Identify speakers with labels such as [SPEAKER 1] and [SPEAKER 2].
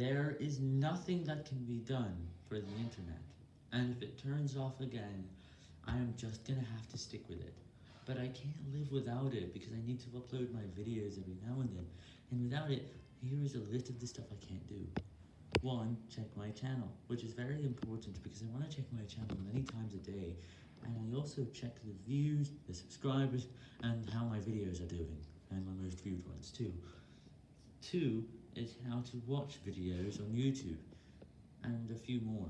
[SPEAKER 1] There is nothing that can be done for the internet, and if it turns off again, I am just gonna have to stick with it. But I can't live without it because I need to upload my videos every now and then, and without it, here is a list of the stuff I can't do. 1. Check my channel, which is very important because I want to check my channel many times a day, and I also check the views, the subscribers, and how my videos are doing, and my most viewed ones too. 2 is how to watch videos on YouTube, and a few more.